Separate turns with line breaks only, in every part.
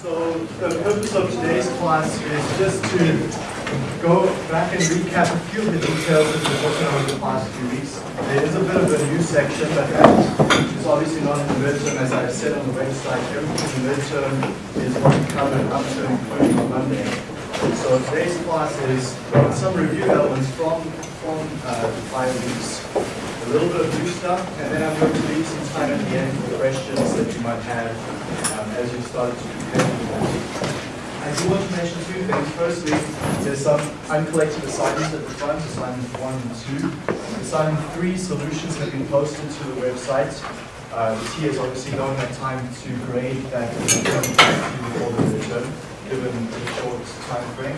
So the purpose of today's class is just to go back and recap a few of the details that we've worked on over the past few weeks. There is a bit of a new section, but that is obviously not in the midterm. As I said on the website, everything in the midterm is what we covered up to including Monday. So today's class is some review elements from, from uh, the prior weeks, a little bit of new stuff, and then I'm going to leave some time at the end for questions that you might have as you started to prepare. I do want to mention two things. Firstly, there's some uncollected assignments at the front, assignment one and two. Assignment three solutions have been posted to the website. Uh, the TAs obviously don't have time to grade that before the return, given the short time frame.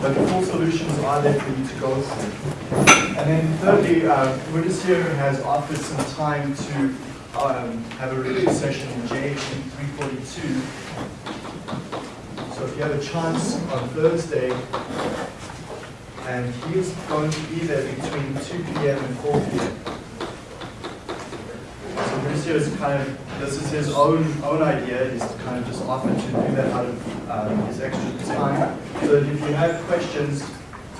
But the full solutions are there for you to go through. And then thirdly, uh, Wittes here has offered some time to um, have a review session in JHD 342 so if you have a chance on Thursday, and he's going to be there between 2 p.m. and 4 p.m. So Mauricio is kind of, this is his own own idea, he's kind of just offered to do that out of um, his extra time. So if you have questions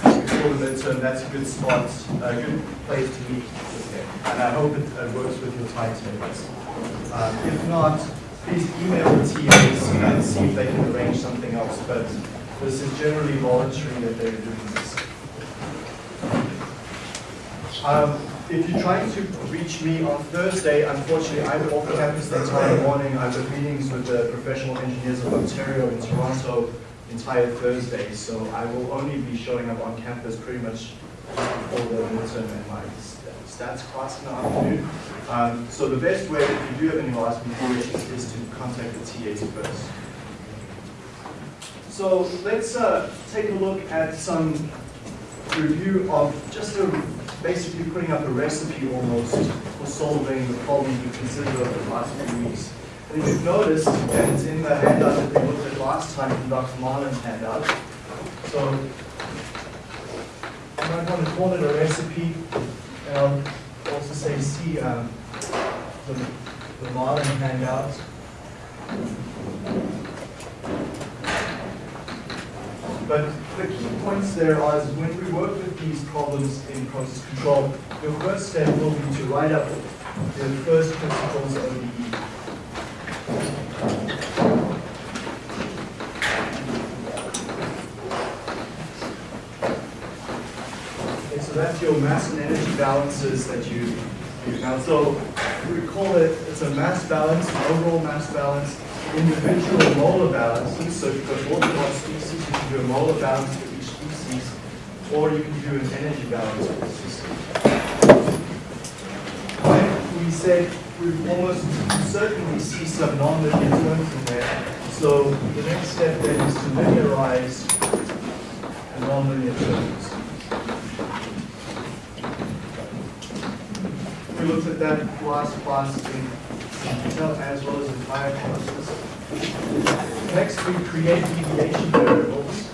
before the midterm, that's a good spot, a good place to meet. And I hope it uh, works with your timetables. Um, if not, please email the TAs and see if they can arrange something else. But this is generally voluntary that they're doing this. Um, if you're trying to reach me on Thursday, unfortunately, I'm off campus the entire morning. I've got meetings with the professional engineers of Ontario in Toronto entire Thursday, so I will only be showing up on campus pretty much before the midterm and stats class the afternoon. Um, so the best way, if you do have any last minute questions, is to contact the TAs first. So let's uh, take a look at some review of just a, basically putting up a recipe almost for solving the problem we considered over the last few weeks. And if you've noticed, and it's in the handout that we looked at last time from Dr. Marlin's handout, so you might want to call it a recipe, I'll also say see um, the, the Marlin handout. But the key points there are is when we work with these problems in process control, the first step will be to write up the first principles of Okay, so that's your mass and energy balances that you use now. So we call it, it's a mass balance, an overall mass balance, individual molar balances. So if you've got one species, you can do a molar balance for each species, or you can do an energy balance for the system. When we said we almost certainly see some nonlinear terms in there. So the next step then is to linearize the nonlinear terms. We looked at that last class in as well as in prior. Next, we create deviation variables.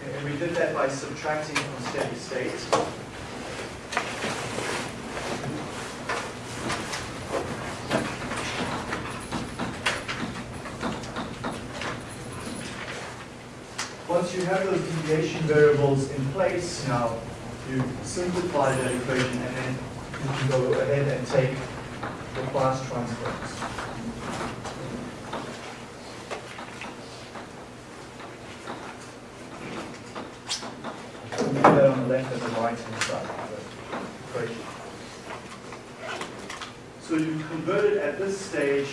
Okay, and we did that by subtracting from steady state. Once deviation variables in place, now you simplify that equation and then you can go ahead and take the Laplace transforms. On the left and the right hand side of the equation. So you've converted at this stage,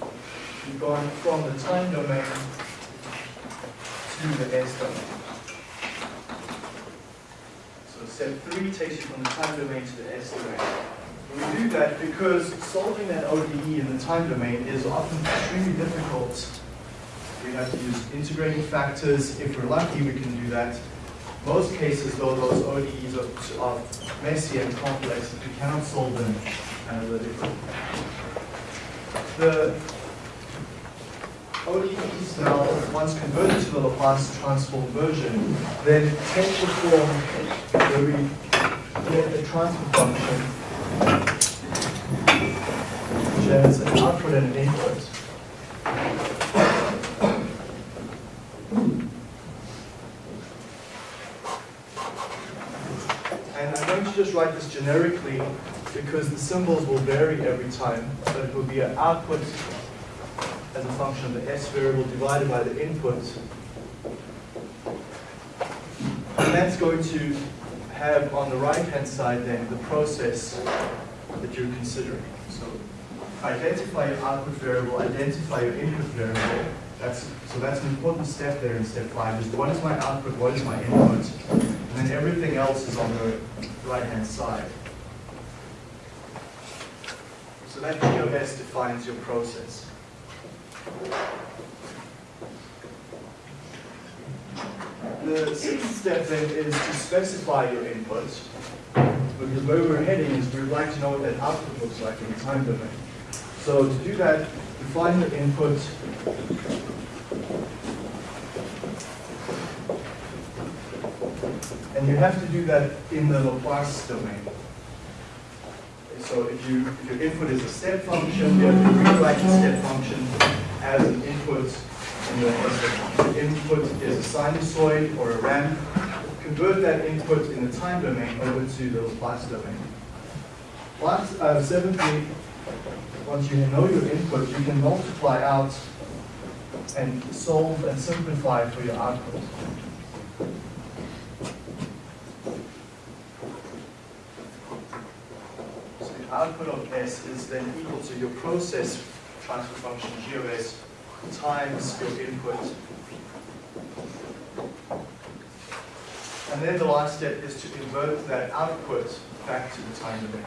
you've gone from the time domain to the S domain. So step three takes you from the time domain to the S domain. We do that because solving that ODE in the time domain is often extremely difficult. We have to use integrating factors. If we're lucky, we can do that. Most cases, though, those ODEs are, are messy and complex, we cannot solve them analytically. The ODEs now, once converted to the Laplace transform version, then take the form where we get a transfer function, which has an output and an input. And I'm going to just write this generically because the symbols will vary every time, but it will be an output as a function of the s variable divided by the input. And that's going to have on the right-hand side then the process that you're considering. So identify your output variable, identify your input variable. That's, so that's an important step there in step five, is what is my output, what is my input, and then everything else is on the right-hand side. So that of defines your process. The sixth step then is to specify your inputs, because where we're heading is we'd like to know what that output looks like in the time domain. So to do that, define your input And you have to do that in the Laplace domain. So if, you, if your input is a step function, you have to rewrite the step function as an input in the input is a sinusoid or a ramp. Convert that input in the time domain over to the Laplace domain. Last, uh, seventhly, once you know your input, you can multiply out and solve and simplify for your output. So the output of S is then equal to your process transfer function G of S times your input. And then the last step is to invert that output back to the time domain.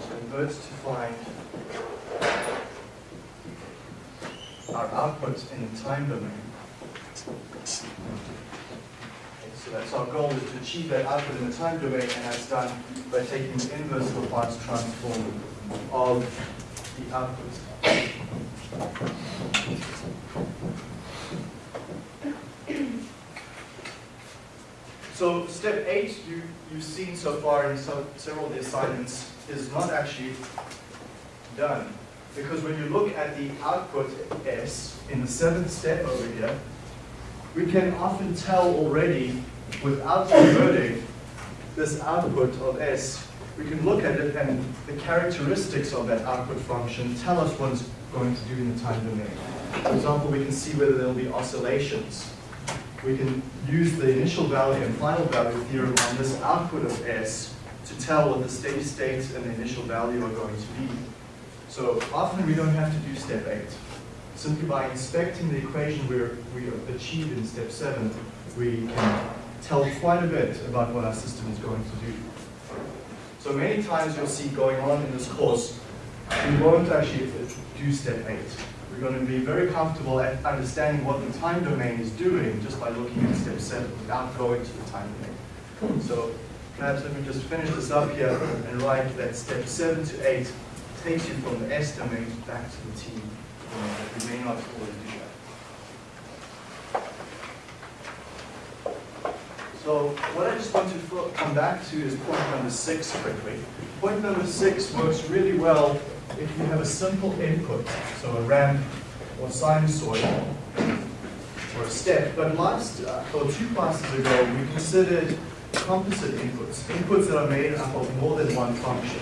So to find our output in the time domain. So that's our goal is to achieve that output in the time domain, and that's done by taking the inverse Laplace transform of the output. So step eight, you, you've seen so far in several of the assignments, is not actually done. Because when you look at the output S in the seventh step over here, we can often tell already without converting this output of S, we can look at it and the characteristics of that output function tell us what it's going to do in the time domain. For example, we can see whether there will be oscillations. We can use the initial value and final value theorem on this output of S to tell what the steady state and the initial value are going to be. So often we don't have to do step 8. Simply by inspecting the equation we we achieved in step 7, we can tell quite a bit about what our system is going to do. So many times you'll see going on in this course, we won't actually do step 8. We're going to be very comfortable at understanding what the time domain is doing just by looking at step 7 without going to the time domain. So perhaps let me just finish this up here and write that step 7 to 8 takes you from the S domain back to the T domain. We may not always do So what I just want to come back to is point number six quickly. Point number six works really well if you have a simple input, so a ramp or sinusoid or a step. But last, uh, or two classes ago, we considered composite inputs, inputs that are made up of more than one function.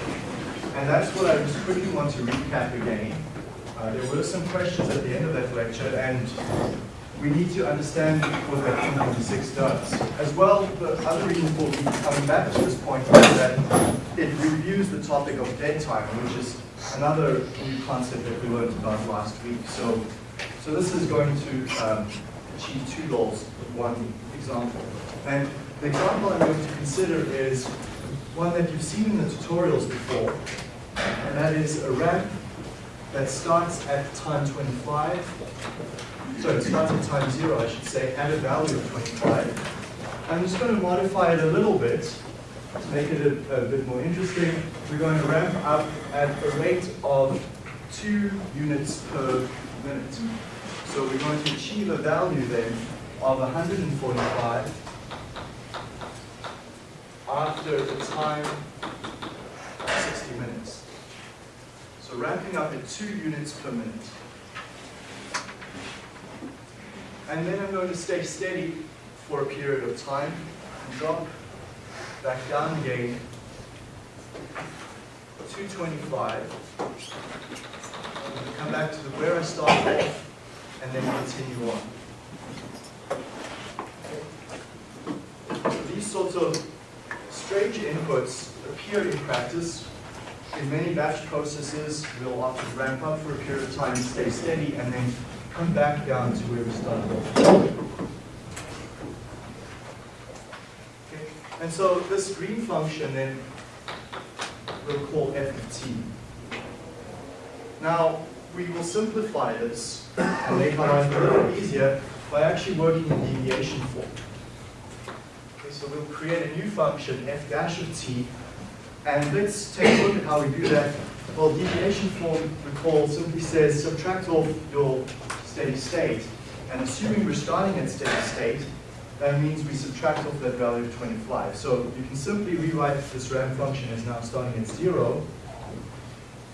And that's what I just quickly want to recap again. Uh, there were some questions at the end of that lecture, and we need to understand what that 226 does. As well, the other reason for coming back to this point is that it reviews the topic of dead time, which is another new concept that we learned about last week. So, so this is going to um, achieve two goals with one example. And the example I'm going to consider is one that you've seen in the tutorials before, and that is a ramp that starts at time 25 so it starts at time zero, I should say, at a value of 25. I'm just going to modify it a little bit to make it a, a bit more interesting. We're going to ramp up at a rate of two units per minute. So we're going to achieve a value then of 145 after the time of 60 minutes. So ramping up at 2 units per minute. And then I'm going to stay steady for a period of time and drop back down again 225. Come back to the where I started and then continue on. These sorts of strange inputs appear in practice. In many batch processes, we'll often ramp up for a period of time, stay steady, and then come back down to where we started. Okay. And so this green function then we'll call f of t. Now, we will simplify this and make our life a little easier by actually working in deviation form. Okay, so we'll create a new function, f dash of t, and let's take a look at how we do that. Well, deviation form, recall, simply says subtract off your steady state, and assuming we're starting at steady state, that means we subtract off that value of 25. So you can simply rewrite this ramp function as now starting at 0,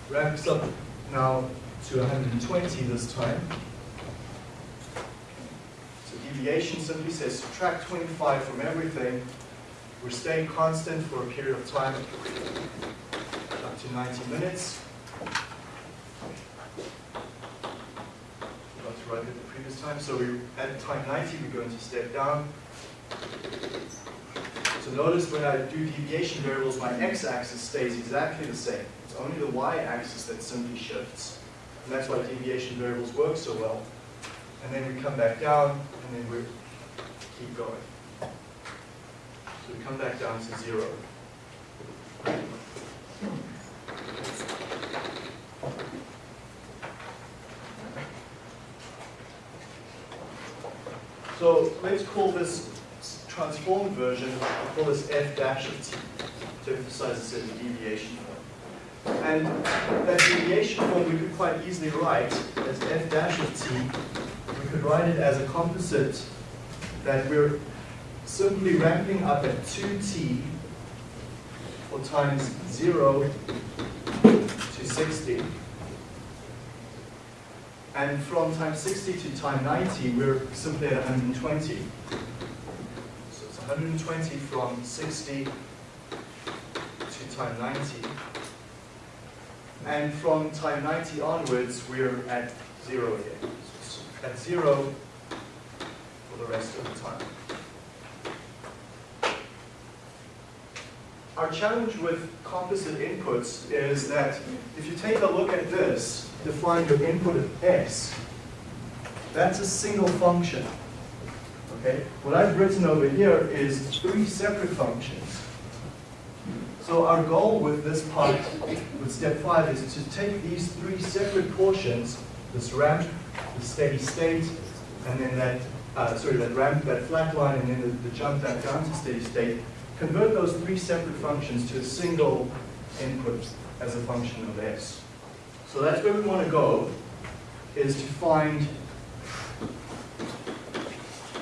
ramps up now to 120 this time. So deviation simply says subtract 25 from everything. We're staying constant for a period of time up to 90 minutes. Write it the previous time. So we at time 90 we're going to step down. So notice when I do deviation variables, my x-axis stays exactly the same. It's only the y-axis that simply shifts. And that's why deviation variables work so well. And then we come back down, and then we keep going. So we come back down to zero. So let's call this transformed version, we call this f dash of t, to emphasize this as a deviation form. And that deviation form we could quite easily write as f dash of t. We could write it as a composite that we're simply ramping up at 2t for times 0 to 60. And from time 60 to time 90, we're simply at 120. So it's 120 from 60 to time 90. And from time 90 onwards, we're at 0 again. So at 0 for the rest of the time. Our challenge with composite inputs is that if you take a look at this, define your input of s, that's a single function. Okay? What I've written over here is three separate functions. So our goal with this part, with step five, is to take these three separate portions, this ramp, the steady state, and then that, uh, sorry, that ramp, that flat line, and then the, the jump back down to steady state, convert those three separate functions to a single input as a function of s. So that's where we want to go, is to find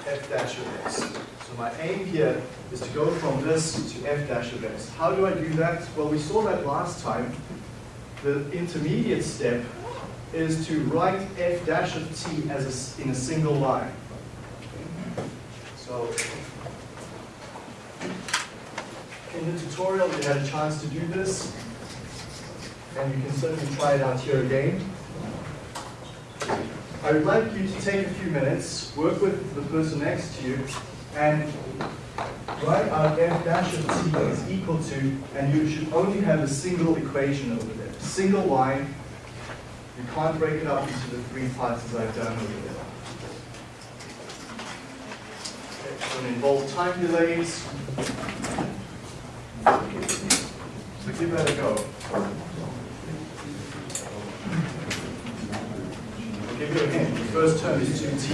f dash of s. So my aim here is to go from this to f dash of s. How do I do that? Well, we saw that last time. The intermediate step is to write f dash of t as a, in a single line. So in the tutorial, you had a chance to do this, and you can certainly try it out here again. I would like you to take a few minutes, work with the person next to you, and write out f dash of t is equal to, and you should only have a single equation over there, single line. You can't break it up into the three parts as I've done over there. It's going to involve time delays. So give that a go. I'll give you a hint. The first term is 2t.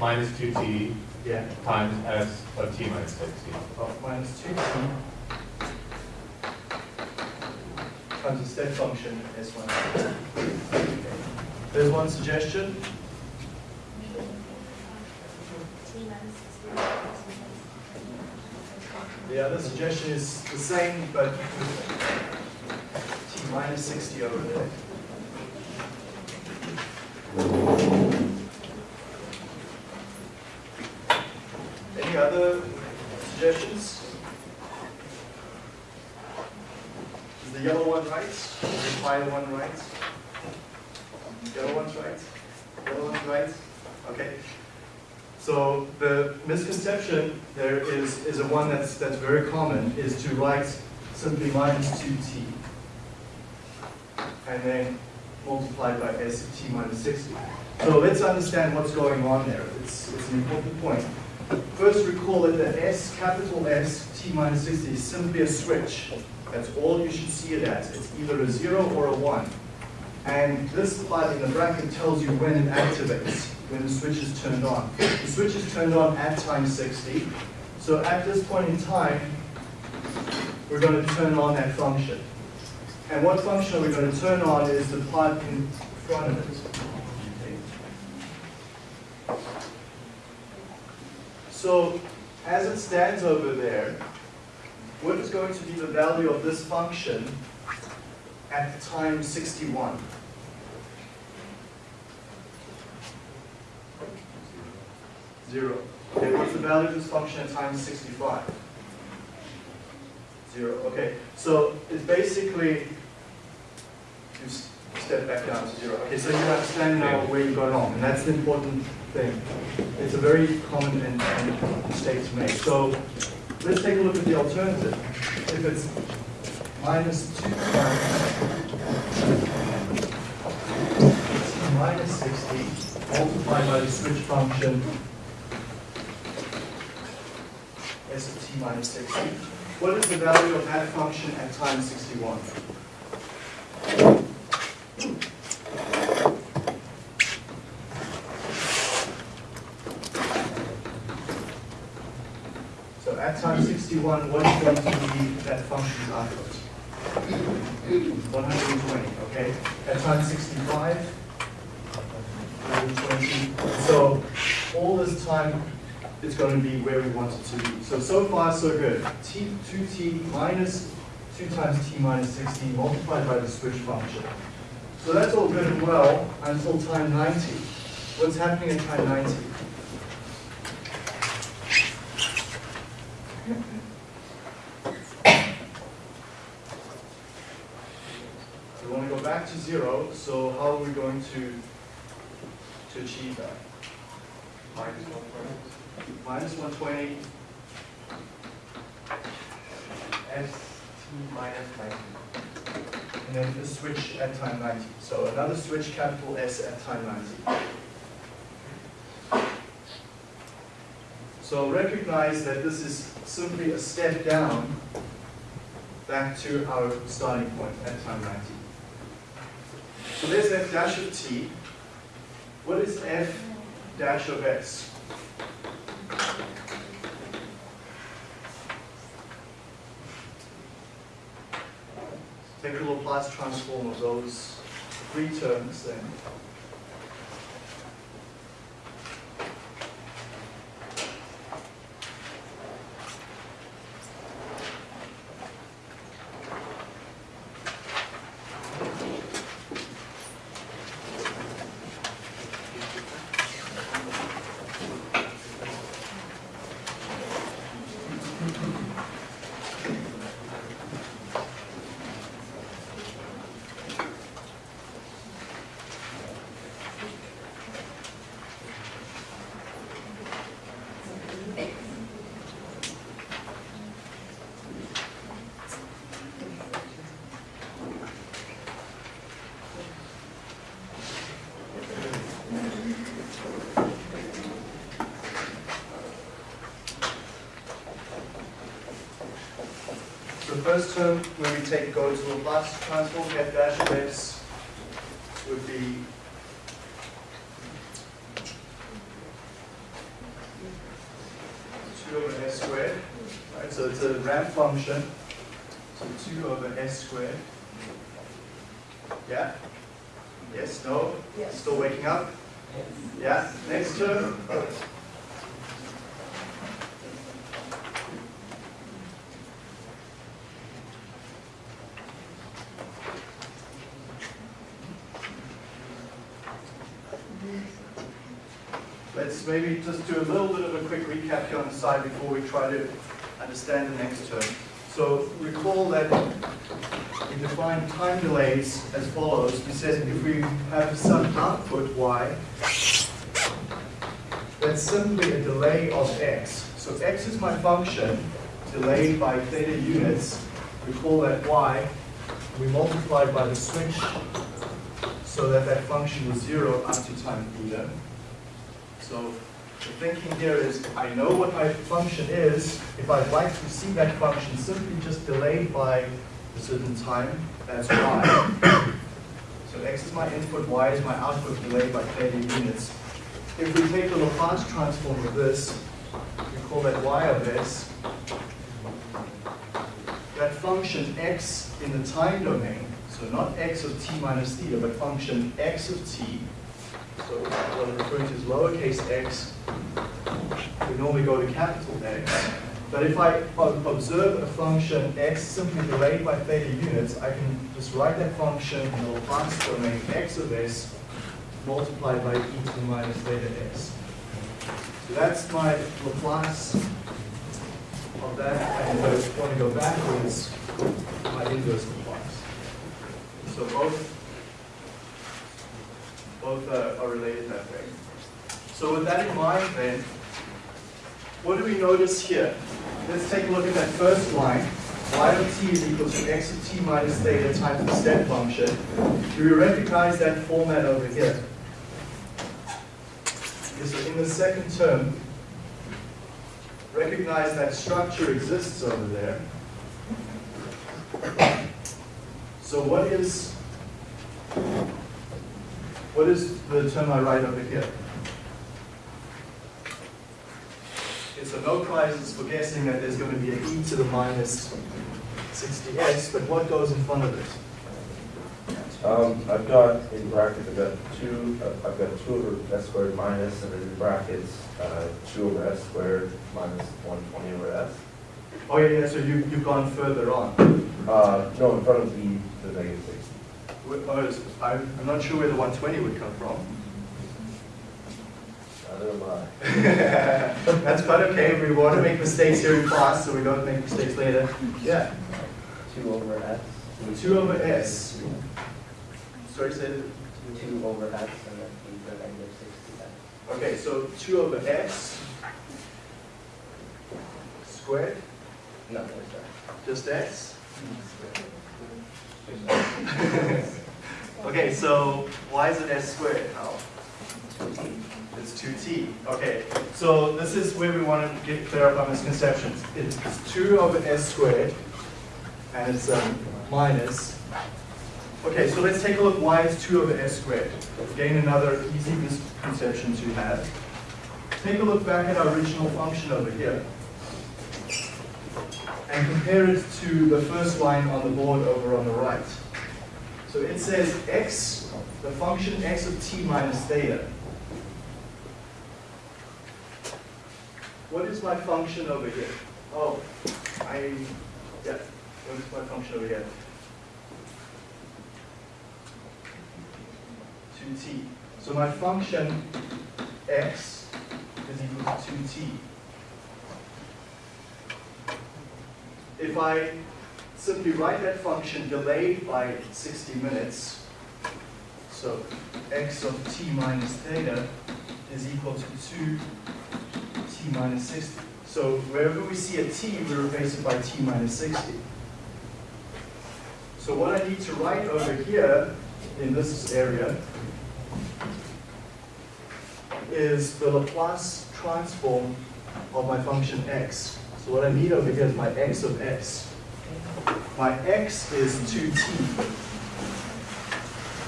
Minus
two t
Yeah.
times s of t minus sixty.
Oh, minus 2t times the step function s1. There's one suggestion. The other suggestion is the same, but t minus 60 over there. Any other suggestions? Is the yellow one? Is the fire one right? Yellow one's right? Yellow one's right? Okay. So the misconception there is, is a one that's, that's very common, is to write simply minus 2t and then multiplied by s t minus 60. So let's understand what's going on there. It's, it's an important point. First recall that the s, capital S, t minus 60 is simply a switch. That's all you should see it as. It's either a zero or a one. And this part in the bracket tells you when it activates, when the switch is turned on. The switch is turned on at time 60. So at this point in time, we're going to turn on that function. And what function are we going to turn on is the part in front of it. So as it stands over there, what is going to be the value of this function at time 61? Zero. Okay, what's the value of this function at time 65? Zero. Okay, so it's basically, you step back down to zero. Okay, so you understand now where you're going wrong, and that's the important thing. It's a very common mistake to make. So let's take a look at the alternative. If it's minus two times t minus 60 multiplied by the switch function s of t minus 60, what is the value of that function at time 61? One. what's going to be that function's output? 120, okay. At time 65, 120. So all this time it's going to be where we want it to be. So, so far so good. T, 2t minus 2 times t minus 16 multiplied by the switch function. So that's all good and well until time 90. What's happening at time 90? Zero, so how are we going to, to achieve that?
Minus one point.
Minus 120,
S minus ninety.
and then the switch at time 90. So another switch, capital S at time 90. So recognize that this is simply a step down back to our starting point at time 90. So there's f dash of t. What is f dash of s. Take a Laplace transform of those three terms then. So the first term, when we take go to Laplace transform, f dash of x would be two over s squared, right? So it's a ramp function, so two over s squared. Yeah? Yes, no? Yes. Still waking up? Yeah, next term? Let's maybe just do a little bit of a quick recap here on the side before we try to understand the next term. So recall that we define time delays as follows. We said if we have some output y, that's simply a delay of x. So x is my function, delayed by theta units. Recall that y, we multiplied by the switch so that that function was zero up to time theta. So the thinking here is, I know what my function is. If I'd like to see that function simply just delayed by a certain time, that's y. So x is my input, y is my output delayed by 30 units. If we take the Laplace transform of this, we call that y of s. That function x in the time domain, so not x of t minus theta, but function x of t, so what I'm referring to is lowercase x. We normally go to capital X. But if I observe a function x simply delayed by theta units, I can just write that function in the Laplace domain x of s multiplied by e to the minus theta s. So that's my Laplace of that. And if I want to go backwards, my inverse Laplace. So both both are related that way. So with that in mind then, what do we notice here? Let's take a look at that first line. y of t is equal to x of t minus theta times the step function. Do we recognize that format over here? Yes, in the second term, recognize that structure exists over there. So what is what is the term I write over here? Okay, so no prizes for guessing that there's going to be an e to the minus 60s, but what goes in front of it?
Um, I've got in brackets, I've got two, uh, I've got two over s squared minus, and then in brackets, uh, two over s squared minus one twenty over s.
Oh, yeah, yeah, so you, you've gone further on.
Uh, no, in front of the, the negative sixty.
Wh- is- I'm, not sure where the 120 would come from.
Neither am I.
That's quite okay, we want to make mistakes here in class, so we don't make mistakes later. Yeah,
Two over s.
2 over s. Sorry, say it.
Two over s and then e to the negative sixty s.
Okay, so 2 over s squared,
No, there's that.
just s. Okay, so why is it s squared? How? It's 2t. Okay, so this is where we want to get clear up our misconceptions. It's 2 over s squared, and it's um, minus. Okay, so let's take a look why it's 2 over s squared. Again, another easy misconception to have. take a look back at our original function over here and compare it to the first line on the board over on the right. So it says x, the function x of t minus theta. What is my function over here? Oh, I, yeah, what is my function over here? 2t. So my function x is equal to 2t. If I simply write that function delayed by 60 minutes, so x of t minus theta is equal to 2 t minus 60. So wherever we see a t, we replace it by t minus 60. So what I need to write over here in this area is the Laplace transform of my function x. So what I need over here is my x of x. My x is 2t.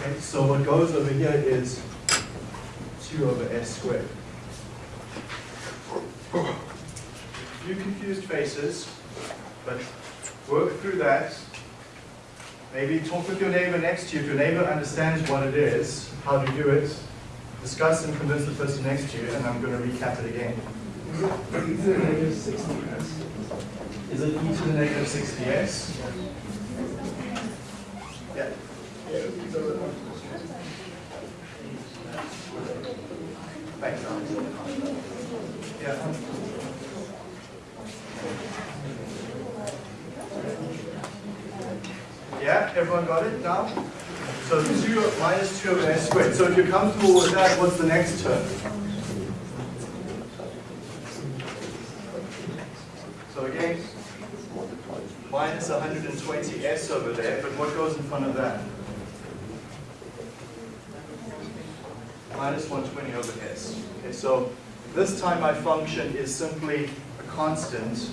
Okay, so what goes over here is 2 over s squared. A few confused faces, but work through that. Maybe talk with your neighbor next to you. If your neighbor understands what it is, how to do it, discuss and convince the person next to you, and I'm going to recap it again.
To the negative 60s.
Is it e to the negative 60s? Yeah. Thanks, Alex. Yeah. Yeah, everyone got it now? So 2 minus 2 over s squared. So if you're comfortable with that, what's the next term? So again, minus 120s over there, but what goes in front of that? Minus 120 over s. Okay, so this time my function is simply a constant.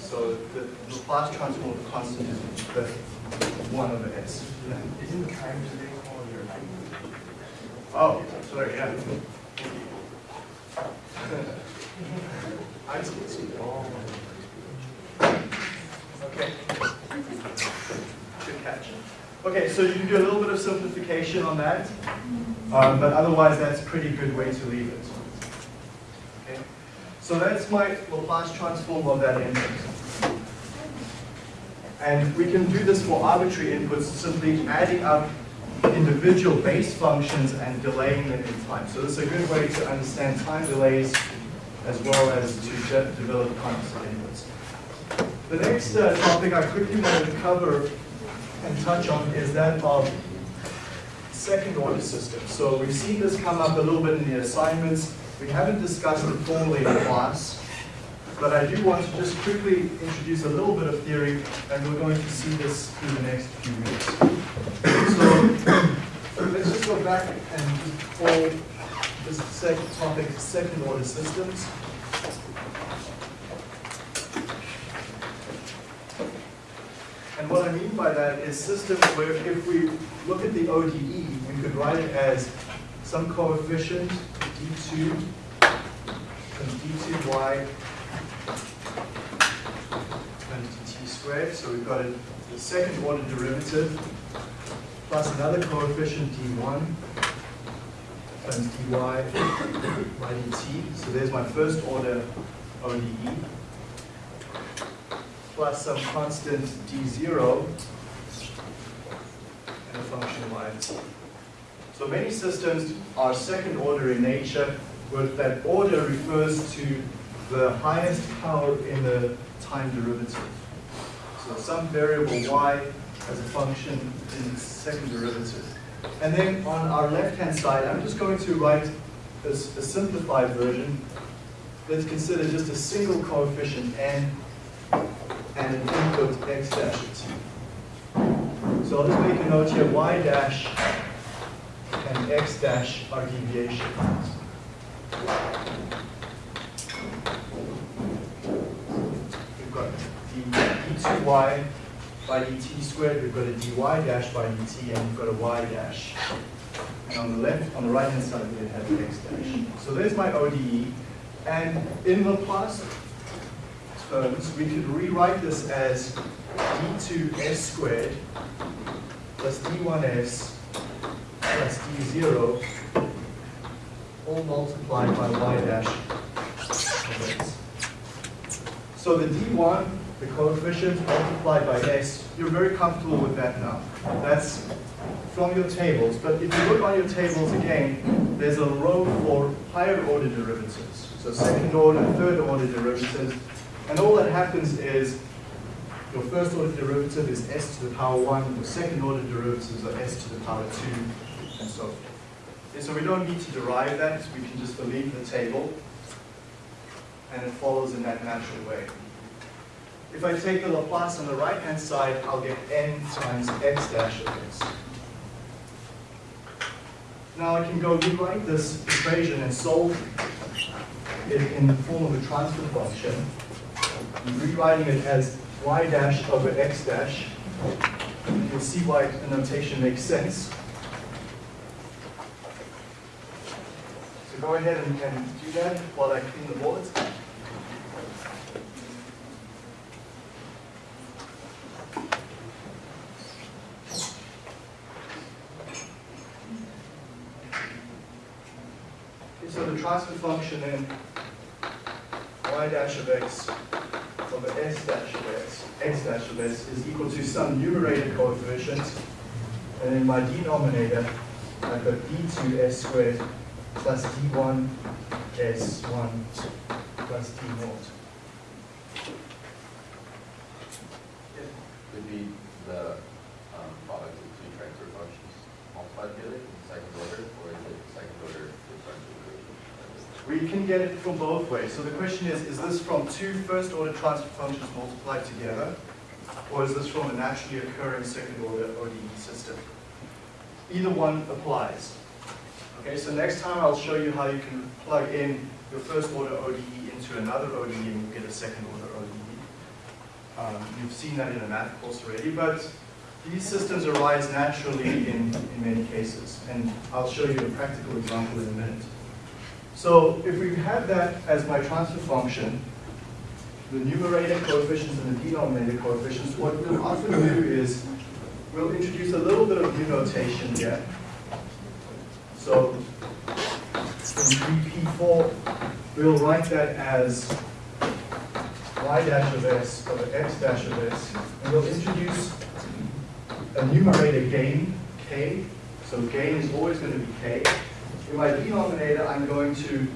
So the Laplace transform of the constant is the 1 over s.
Isn't the time today called your
Oh, sorry, yeah. I'm supposed to. Okay. Good catch. Okay, so you can do a little bit of simplification on that, um, but otherwise that's a pretty good way to leave it. Okay, so that's my Laplace transform of that input. And we can do this for arbitrary inputs, simply adding up individual base functions and delaying them in time. So this is a good way to understand time delays as well as to de develop constant inputs. The next uh, topic I quickly wanted to cover and touch on is that of second order systems. So we've seen this come up a little bit in the assignments. We haven't discussed it formally in class, but I do want to just quickly introduce a little bit of theory, and we're going to see this through the next few weeks. So let's just go back and just call this topic second order systems. And what I mean by that is systems where if we look at the ODE, we could write it as some coefficient d2 times d2y times dt squared. So we've got a, the second order derivative plus another coefficient d1 times dy by dt. So there's my first order ODE plus some constant d0 and a function y. So many systems are second order in nature, but that order refers to the highest power in the time derivative. So some variable y as a function in the second derivative. And then on our left-hand side, I'm just going to write a, a simplified version. Let's consider just a single coefficient n and an input x dash. So I'll just make a note here, y dash and x dash are deviations. We've got d, d2y by dt squared, we've got a dy dash by dt, and we've got a y dash. And on the left, on the right hand side, we have x dash. So there's my ODE. And in Terms, we could rewrite this as d2s squared plus d1s plus d0 all multiplied by y dash. So the d1, the coefficient multiplied by s, you're very comfortable with that now. That's from your tables, but if you look on your tables again, there's a row for higher order derivatives. So second order, third order derivatives, and all that happens is your first order derivative is s to the power 1, your second order derivatives are s to the power 2, and so forth. Okay, so we don't need to derive that, we can just believe the table, and it follows in that natural way. If I take the Laplace on the right-hand side, I'll get n times x dash of x. Now I can go rewrite this equation and solve it in the form of a transfer function. Rewriting it as y dash over x dash. You'll see why the notation makes sense. So go ahead and, and do that while I clean the board. Okay, so the transfer function then y dash of x over s dash of x, x dash of s is equal to some numerator coefficient, and in my denominator, I've got d2s squared plus d1 s1 plus d naught.
Would be the um, product of two transfer functions multiplied together in second order, or is it second order differential
We can get it from both ways. So the question is, is this from two first order transfer functions multiplied together? Or is this from a naturally occurring second order ODE system? Either one applies. Okay, so next time I'll show you how you can plug in your first order ODE into another ODE and you get a second order ODE. Um, you've seen that in a math course already, but these systems arise naturally in, in many cases. And I'll show you a practical example in a minute. So if we have that as my transfer function, the numerator coefficients and the denominator coefficients, what we'll often do is we'll introduce a little bit of new notation here. So in 3p4, we'll write that as y dash of s over x dash of s, and we'll introduce a numerator gain, k. So gain is always going to be k. In my denominator, I'm going to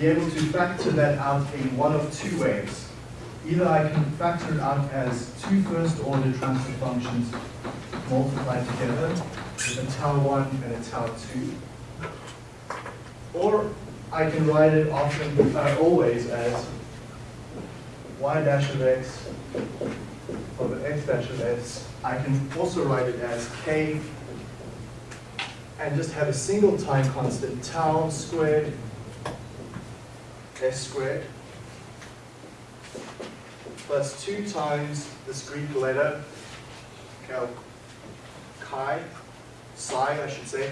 be able to factor that out in one of two ways. Either I can factor it out as two first order transfer functions multiplied together with a tau 1 and a tau 2. Or I can write it often, uh, always as y dash of x over x dash of s. I can also write it as k and just have a single time constant, tau squared s squared plus 2 times this Greek letter, chi, psi I should say,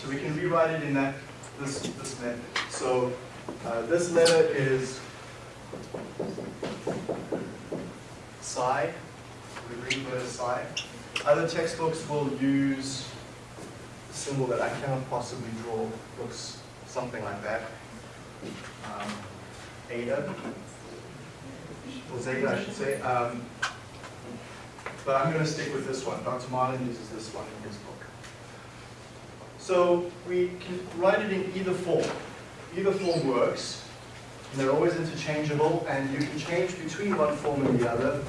So we can rewrite it in that, this, this method. So uh, this letter is psi, the Greek letter psi. Other textbooks will use a symbol that I cannot possibly draw, looks something like that. Um, Eta, or zeta I should say. Um, but I'm going to stick with this one. Dr. Marlin uses this one in his book. So we can write it in either form. Either form works. They're always interchangeable, and you can change between one form and the other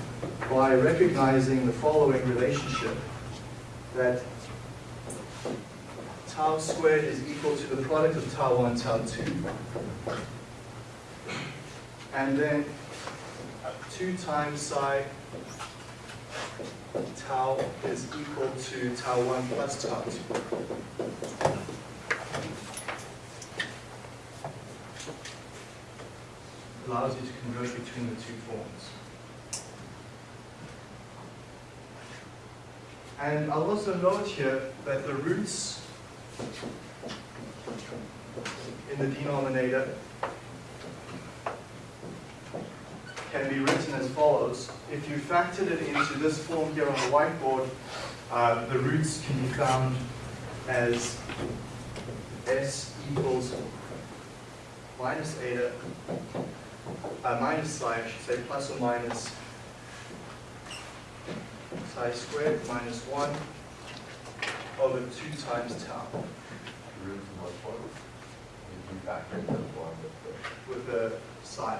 by recognizing the following relationship, that tau squared is equal to the product of tau 1, tau 2. And then uh, 2 times psi tau is equal to tau 1 plus tau 2. Allows you to convert between the two forms. And I'll also note here that the roots in the denominator can be written as follows. If you factored it into this form here on the whiteboard, uh, the roots can be found as s equals minus eta, uh, minus psi, I should say, plus or minus psi squared minus 1 over 2 times tau
with
the psi.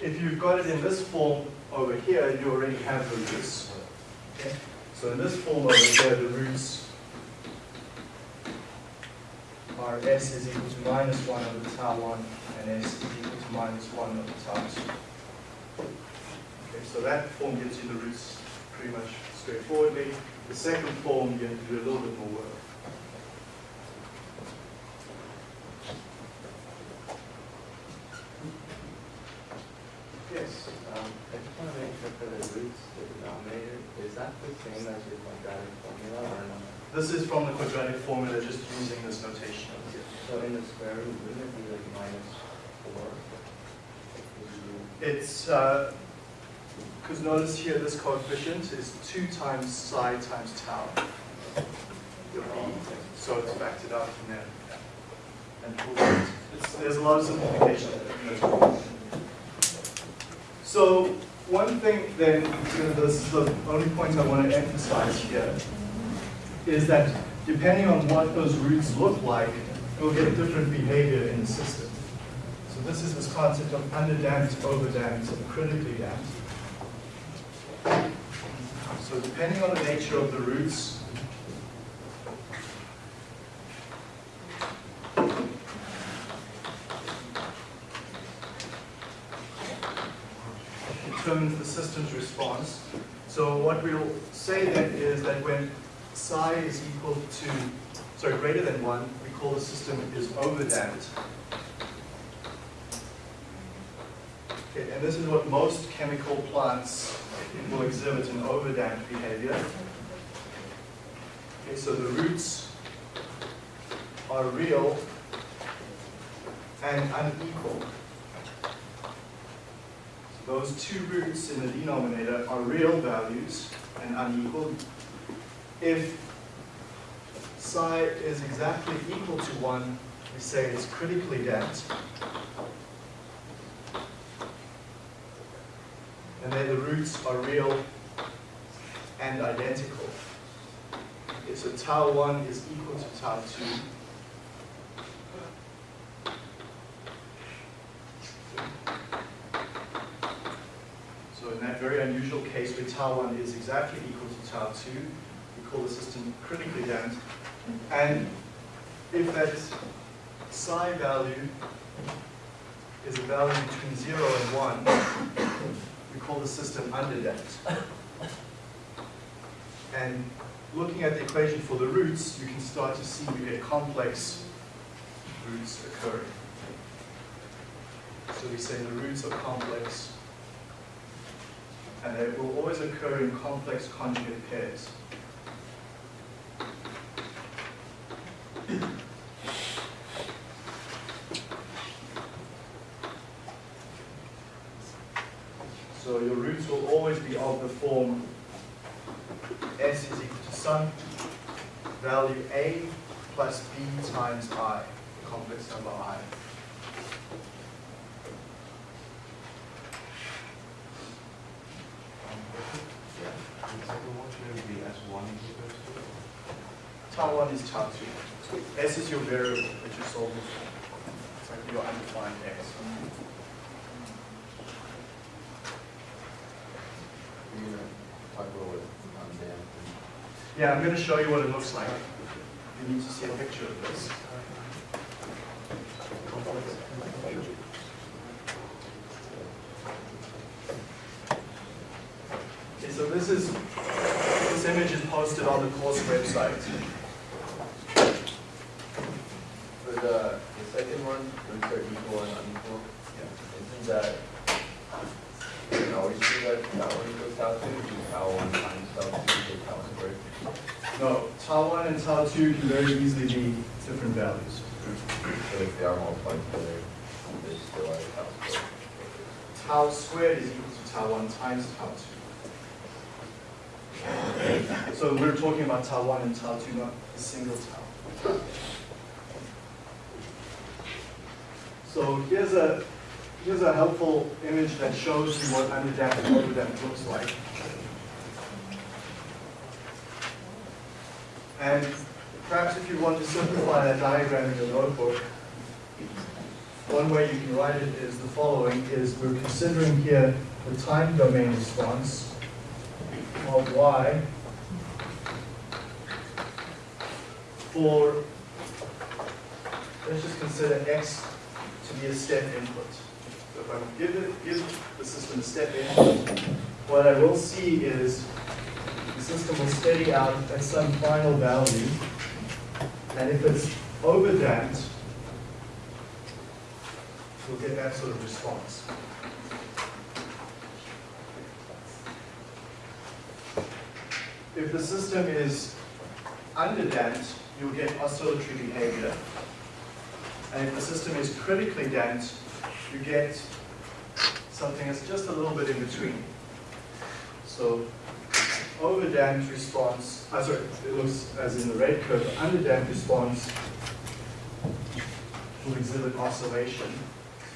If you've got it in this form over here, you already have the roots. Okay? So in this form over here, the roots are s is equal to minus 1 over tau 1 and s is equal to minus 1 over tau 2. Okay, so that form gives you the roots pretty much straightforwardly. The second form, you have to do a little bit more work. Yes.
Um, I just want to make sure for the roots, the denominator, is that the same as your quadratic formula or not?
This is from the quadratic formula, just using this notation.
So in the square root, wouldn't it be like minus four? Would you-
It's, uh, because notice here, this coefficient is 2 times psi times tau. So it's factored out from there. And it's, there's a lot of simplification. So one thing then, this is the only point I want to emphasize here, is that depending on what those roots look like, you'll get different behavior in the system. This is this concept of underdamped, overdamped, and critically damped. So depending on the nature of the roots, determines the system's response. So what we'll say then is that when psi is equal to, sorry, greater than one, we call the system is overdamped. Okay, and this is what most chemical plants will exhibit an overdamped behavior. Okay, so the roots are real and unequal. So those two roots in the denominator are real values and unequal. If psi is exactly equal to 1, we say it's critically damped. And then the roots are real and identical. Okay, so tau 1 is equal to tau 2. So in that very unusual case where tau 1 is exactly equal to tau 2, we call the system critically damped. And if that psi value is a value between 0 and 1, we call the system underdamped. And looking at the equation for the roots, you can start to see we get complex roots occurring. So we say the roots are complex, and they will always occur in complex conjugate pairs. So will always be of the form s is equal to some value a plus b times i, the complex number i. Tau 1 is tau 2. S is your variable that you're solving for. It's like your undefined x.
You're gonna talk a little bit on.
Yeah, I'm going to show you what it looks like. You need to see a picture of this. Okay, so this is, this image is posted on the course website.
For the, uh, the second one, roots are equal and unequal. Yeah. Isn't that
You can always see that tau one equals tau two, do tau one times tau two squared.
No, and can very easily be different values.
So if they are multiplied together, they still are tau squared.
Tau squared is equal to tau one times tau two. So we're talking about tau one and tau two, not a single tau. So here's a, here's a helpful image that shows you what underdamped and overdamped looks like. And perhaps if you want to simplify that diagram in your notebook, one way you can write it is the following, is we're considering here the time domain response of y for, let's just consider x to be a step input. So if I give, it, give the system a step in, what I will see is the system will steady out at some final value, and if it's overdamped, we'll get that sort of response. If the system is underdamped, you'll get oscillatory behavior. And if the system is critically damped, you get something that's just a little bit in between. So overdamped response, uh, sorry, it looks as in the red curve, underdamped response will exhibit oscillation.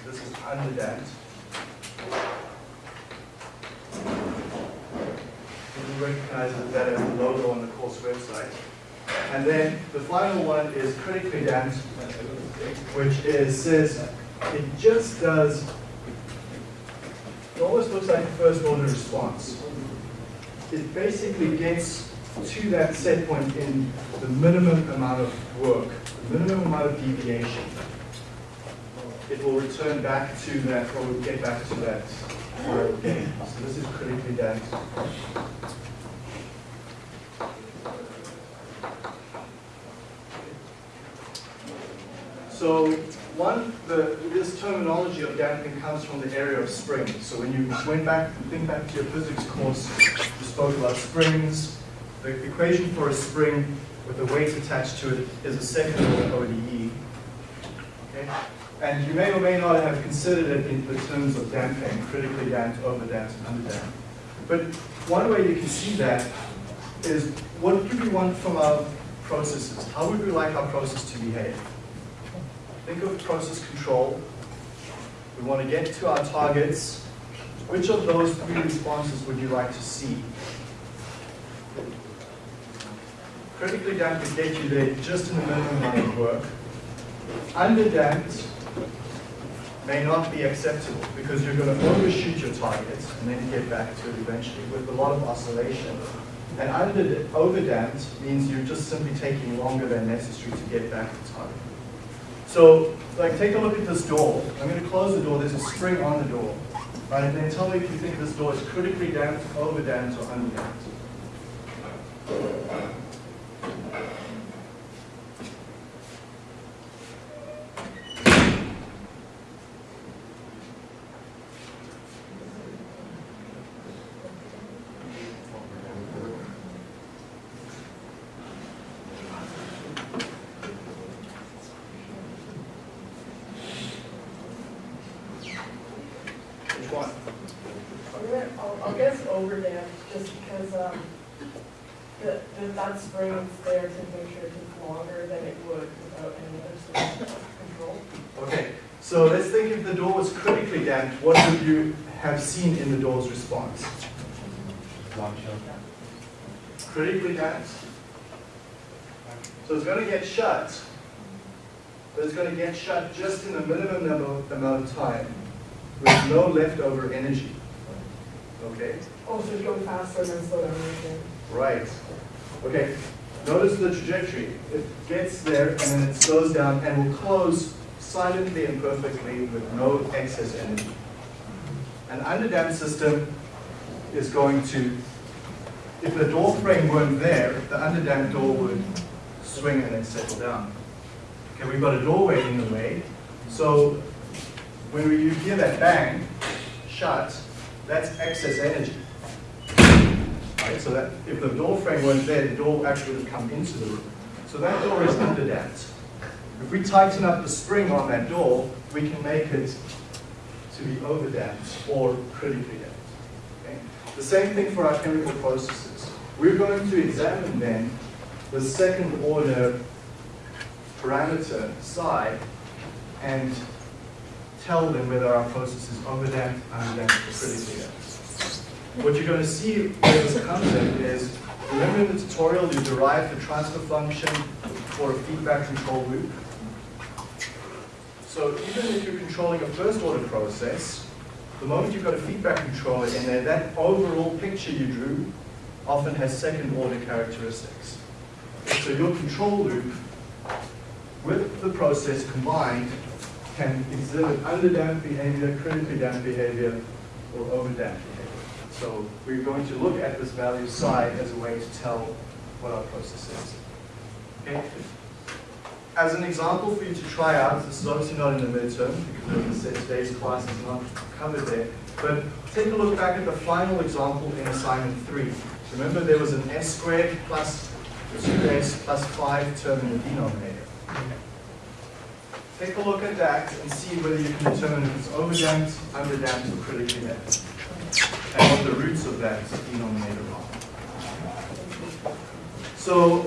So this is underdamped. You recognize that as the logo on the course website. And then the final one is critically damped, which is, says, it just does, it almost looks like a first order response. It basically gets to that set point in the minimum amount of work, the minimum amount of deviation. It will return back to that, or will get back to that. So this is critically damped. So one, the, this terminology of damping comes from the area of springs. So when you went back, think back to your physics course, you spoke about springs. The equation for a spring with a weight attached to it is a second order ODE. Okay? And you may or may not have considered it in the terms of damping, critically damped, overdamped, and underdamped. But one way you can see that is what do we want from our processes? How would we like our process to behave? Think of process control. We want to get to our targets. Which of those three responses would you like to see? Critically damped would get you there just in the minimum amount of work. Underdamped may not be acceptable because you're going to overshoot your targets and then get back to it eventually with a lot of oscillation. And under, overdamped means you're just simply taking longer than necessary to get back to target. So, like, take a look at this door. I'm going to close the door. There's a spring on the door. Right? And then tell me if you think this door is critically damped, overdamped, or underdamped. Which one?
I'm gonna, I'll, I'll guess overdamped, just because, um, the, the, spring is there to make sure it takes longer than it would without any other control.
Okay, so let's think if the door was critically damped, what would you have seen in the door's response? Critically damped. So it's going to get shut, but it's going to get shut just in the minimum number, amount of time with no leftover energy. Okay?
Oh, so it's going faster than slow down again.
Right. Okay, notice the trajectory. It gets there and then it slows down and will close silently and perfectly with no excess energy. An underdamped system is going to, if the door frame weren't there, the underdamped door would swing and then settle down. Okay, we've got a doorway in the way, so when you hear that bang, shut, that's excess energy. Right, so that, if the door frame weren't there, the door actually would have come into the room. So that door is underdamped. If we tighten up the spring on that door, we can make it to be overdamped or critically damped. Okay? The same thing for our chemical processes. We're going to examine then the second order parameter psi and tell them whether our process is overdamped, underdamped, or critically damped. What you're going to see where this comes in is, remember in the tutorial you derived the transfer function for a feedback control loop? So even if you're controlling a first order process, the moment you've got a feedback controller in there, that overall picture you drew often has second order characteristics. So your control loop with the process combined can exhibit underdamped behavior, critically damped behavior, or overdamped behavior. So we're going to look at this value psi as a way to tell what our process is. Okay? As an example for you to try out, this is obviously not in the midterm, because as I said, today's class is not covered there, but take a look back at the final example in assignment three. Remember there was an s squared plus 2s plus 5 term in the denominator. Take a look at that and see whether you can determine if it's overdamped, underdamped, or critically damped. And what the roots of that denominator are. So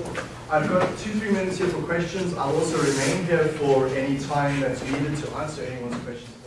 I've got two, three minutes here for questions. I'll also remain here for any time that's needed to answer anyone's questions.